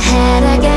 head again